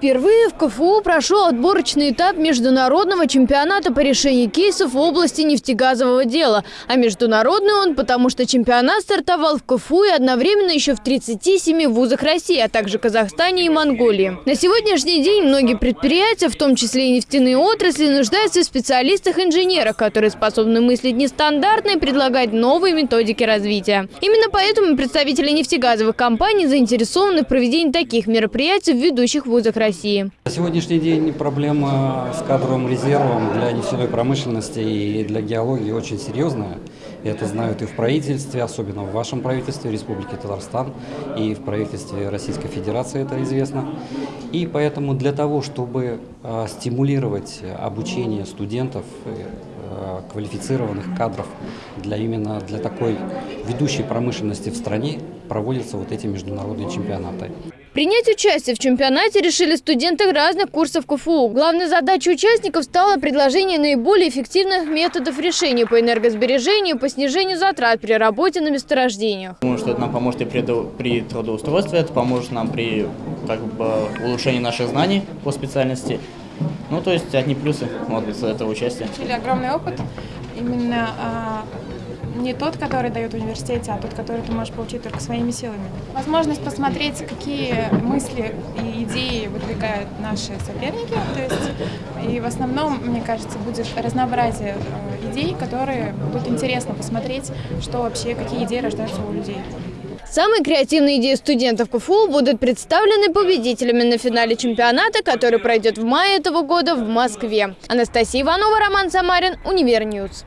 Впервые в КФУ прошел отборочный этап международного чемпионата по решению кейсов в области нефтегазового дела. А международный он, потому что чемпионат стартовал в КФУ и одновременно еще в 37 вузах России, а также Казахстане и Монголии. На сегодняшний день многие предприятия, в том числе и нефтяные отрасли, нуждаются в специалистах-инженерах, которые способны мыслить нестандартно и предлагать новые методики развития. Именно поэтому представители нефтегазовых компаний заинтересованы в проведении таких мероприятий в ведущих вузах России. России. На сегодняшний день проблема с кадровым резервом для нефтяной промышленности и для геологии очень серьезная. Это знают и в правительстве, особенно в вашем правительстве Республики Татарстан, и в правительстве Российской Федерации это известно. И поэтому для того, чтобы а, стимулировать обучение студентов, э, квалифицированных кадров для именно для такой ведущей промышленности в стране проводятся вот эти международные чемпионаты. Принять участие в чемпионате решили студенты разных курсов КФУ. Главной задачей участников стало предложение наиболее эффективных методов решения по энергосбережению, по снижению затрат при работе на месторождениях. Думаю, что это нам поможет и при, при трудоустройстве, это поможет нам при как бы, улучшении наших знаний по специальности. Ну, то есть одни плюсы вот, из этого участия. Огромный опыт именно а, не тот, который дает в университете, а тот, который ты можешь получить только своими силами. Возможность посмотреть, какие мысли и идеи выдвигают наши соперники. То есть, и в основном, мне кажется, будет разнообразие э, идей, которые будут интересно посмотреть, что вообще, какие идеи рождаются у людей. Самые креативные идеи студентов КФУ будут представлены победителями на финале чемпионата, который пройдет в мае этого года в Москве. Анастасия Иванова, Роман Самарин, Универньюз.